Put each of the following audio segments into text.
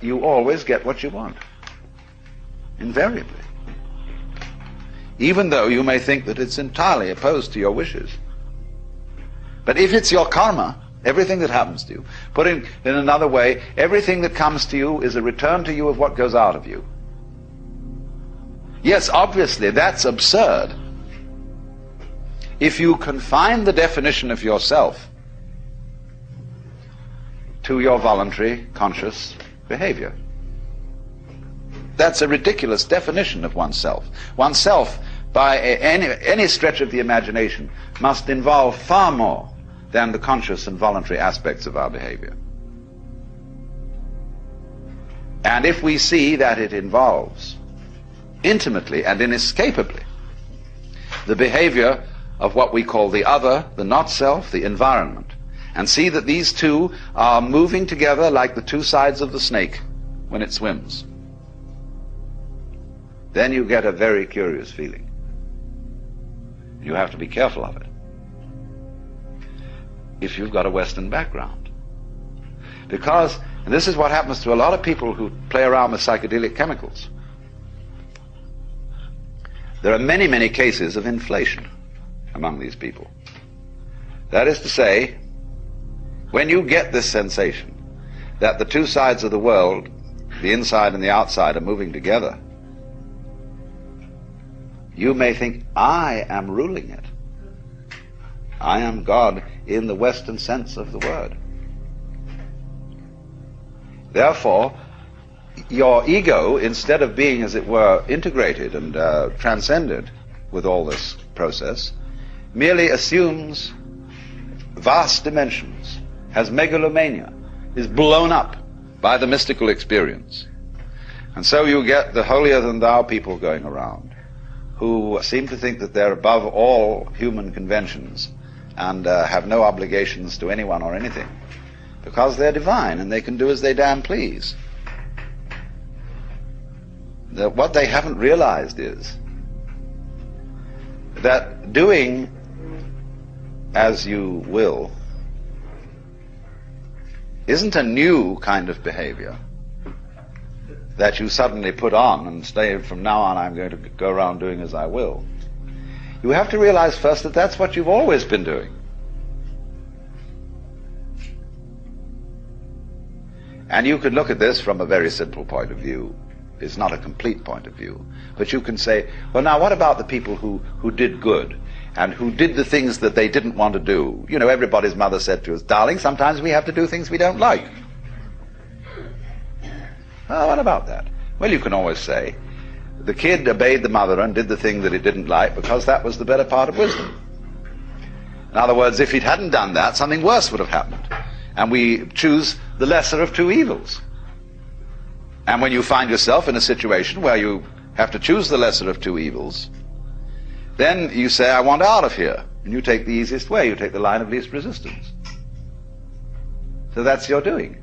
you always get what you want. Invariably. Even though you may think that it's entirely opposed to your wishes. But if it's your karma, everything that happens to you, put in, in another way, everything that comes to you is a return to you of what goes out of you. Yes, obviously, that's absurd. If you confine the definition of yourself to your voluntary, conscious behavior. That's a ridiculous definition of oneself. Oneself, by any, any stretch of the imagination, must involve far more than the conscious and voluntary aspects of our behavior. And if we see that it involves intimately and inescapably the behavior of what we call the other, the not self, the environment, and see that these two are moving together like the two sides of the snake when it swims. Then you get a very curious feeling. You have to be careful of it. If you've got a Western background. Because, and this is what happens to a lot of people who play around with psychedelic chemicals. There are many, many cases of inflation among these people. That is to say, when you get this sensation that the two sides of the world, the inside and the outside, are moving together, you may think, I am ruling it. I am God in the Western sense of the word. Therefore, your ego, instead of being, as it were, integrated and uh, transcended with all this process, merely assumes vast dimensions has megalomania, is blown up by the mystical experience. And so you get the holier than thou people going around who seem to think that they're above all human conventions and uh, have no obligations to anyone or anything because they're divine and they can do as they damn please. The, what they haven't realized is that doing as you will isn't a new kind of behavior that you suddenly put on and say, from now on I'm going to go around doing as I will. You have to realize first that that's what you've always been doing. And you could look at this from a very simple point of view. It's not a complete point of view. But you can say, well, now what about the people who, who did good? And who did the things that they didn't want to do. You know, everybody's mother said to us, darling, sometimes we have to do things we don't like. Oh, what about that? Well, you can always say, the kid obeyed the mother and did the thing that it didn't like because that was the better part of wisdom. In other words, if it hadn't done that, something worse would have happened. And we choose the lesser of two evils. And when you find yourself in a situation where you have to choose the lesser of two evils, then you say, I want out of here. And you take the easiest way. You take the line of least resistance. So that's your doing.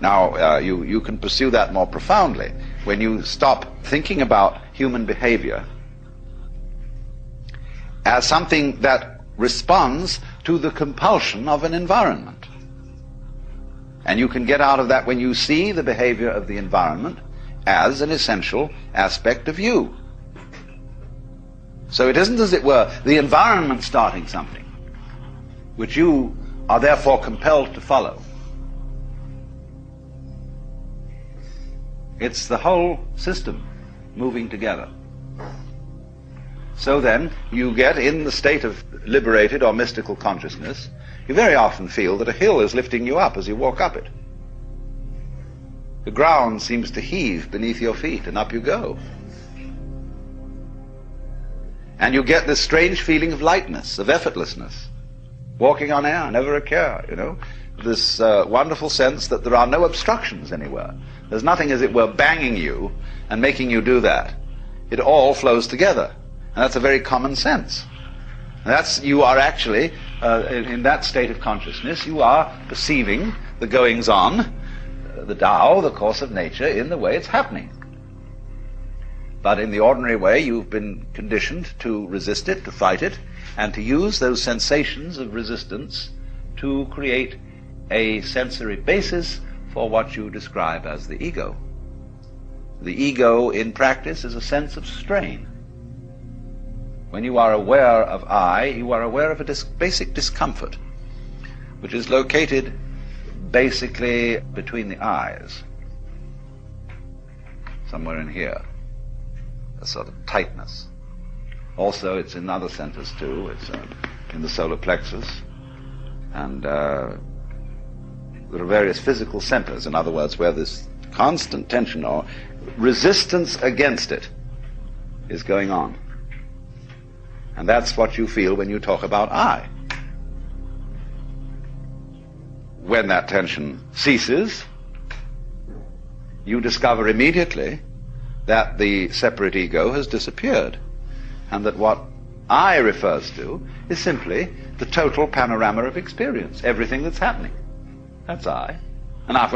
Now, uh, you, you can pursue that more profoundly when you stop thinking about human behavior as something that responds to the compulsion of an environment. And you can get out of that when you see the behavior of the environment as an essential aspect of you. So it isn't, as it were, the environment starting something, which you are therefore compelled to follow. It's the whole system moving together. So then, you get in the state of liberated or mystical consciousness, you very often feel that a hill is lifting you up as you walk up it. The ground seems to heave beneath your feet, and up you go. And you get this strange feeling of lightness, of effortlessness. Walking on air, never a care, you know. This uh, wonderful sense that there are no obstructions anywhere. There's nothing, as it were, banging you and making you do that. It all flows together. And that's a very common sense. that's, you are actually, uh, in, in, that state of consciousness, you are perceiving the goings on, uh, the Tao, the course of nature, in the way it's happening. But in the ordinary way, you've been conditioned to resist it, to fight it, and to use those sensations of resistance to create a sensory basis for what you describe as the ego. The ego in practice is a sense of strain. When you are aware of I, you are aware of a dis- basic discomfort, which is located basically between the eyes, somewhere in here, a sort of tightness. Also, it's in other centers too. It's uh, in the solar plexus, and uh, there are various physical centers. In other words, where this constant tension or resistance against it is going on. And that's what you feel when you talk about I. When that tension ceases, you discover immediately that the separate ego has disappeared and that what I refers to is simply the total panorama of experience, everything that's happening. That's I. And I,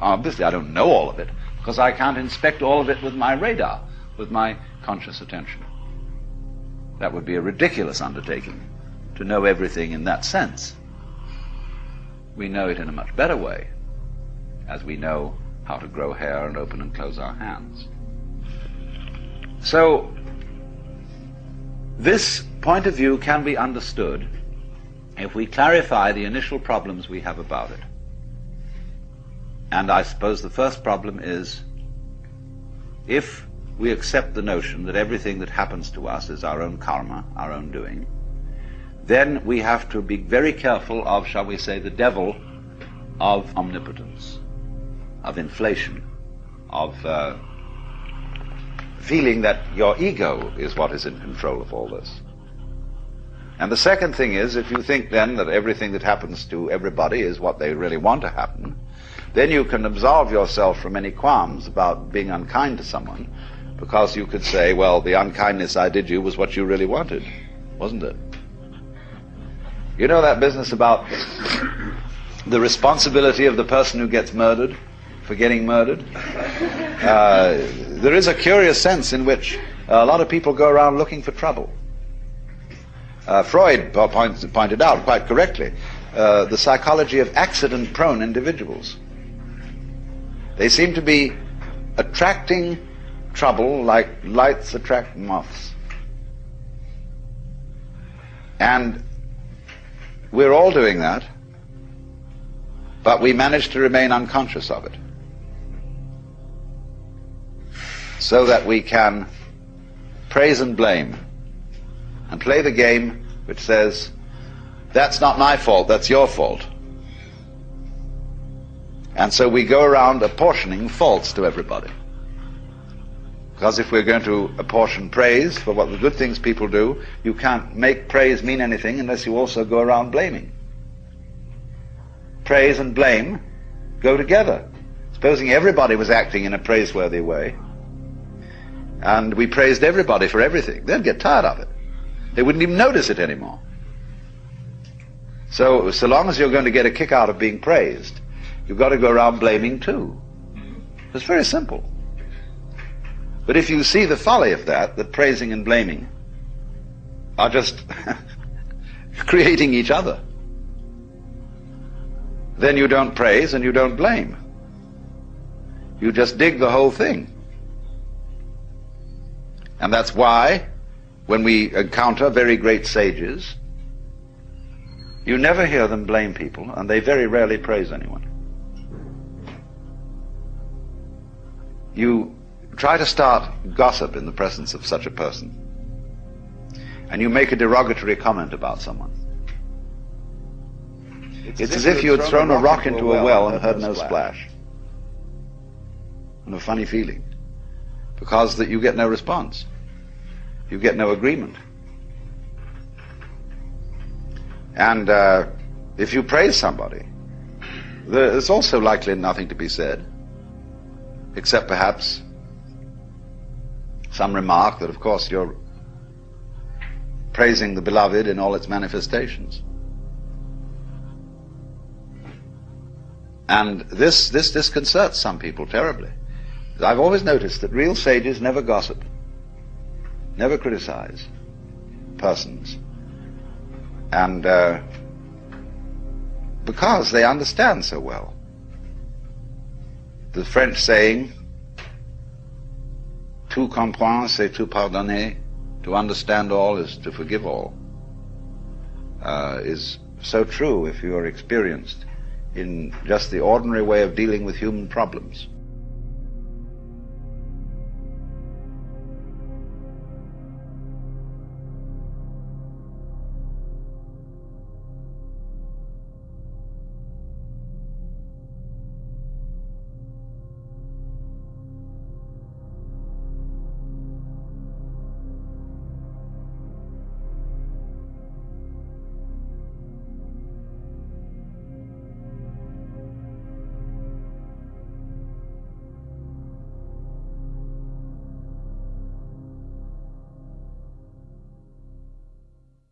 obviously I don't know all of it because I can't inspect all of it with my radar, with my conscious attention. That would be a ridiculous undertaking to know everything in that sense. We know it in a much better way as we know how to grow hair and open and close our hands. So, this point of view can be understood if we clarify the initial problems we have about it. And I suppose the first problem is if we accept the notion that everything that happens to us is our own karma, our own doing, then we have to be very careful of, shall we say, the devil of omnipotence, of inflation, of uh, feeling that your ego is what is in control of all this. And the second thing is, if you think then that everything that happens to everybody is what they really want to happen, then you can absolve yourself from any qualms about being unkind to someone, because you could say, well, the unkindness I did you was what you really wanted, wasn't it? You know that business about the responsibility of the person who gets murdered for getting murdered? Uh, there is a curious sense in which a lot of people go around looking for trouble. Uh, Freud points, pointed out quite correctly uh, the psychology of accident prone individuals. They seem to be attracting trouble like lights attract moths. And we're all doing that, but we manage to remain unconscious of it. So that we can praise and blame and play the game which says, that's not my fault, that's your fault. And so we go around apportioning faults to everybody. Because if we're going to apportion praise for what the good things people do, you can't make praise mean anything unless you also go around blaming. Praise and blame go together. Supposing everybody was acting in a praiseworthy way, and we praised everybody for everything, they'd get tired of it. They wouldn't even notice it anymore. So, so long as you're going to get a kick out of being praised, you've got to go around blaming too. It's very simple. But if you see the folly of that, that praising and blaming are just creating each other, then you don't praise and you don't blame. You just dig the whole thing. And that's why when we encounter very great sages, you never hear them blame people, and they very rarely praise anyone. You try to start gossip in the presence of such a person, and you make a derogatory comment about someone. It's, it's as, if you had thrown, a rock into a well and heard no splash. And a funny feeling. Because that you get no response you get no agreement. And uh, if you praise somebody, there's also likely nothing to be said, except perhaps some remark that, of course, you're praising the beloved in all its manifestations. And this, this disconcerts some people terribly. I've always noticed that real sages never gossip never criticize persons. And uh, because they understand so well the French saying, tout comprendre, c'est tout pardonner, to understand all is to forgive all, uh, is so true if you are experienced in just the ordinary way of dealing with human problems.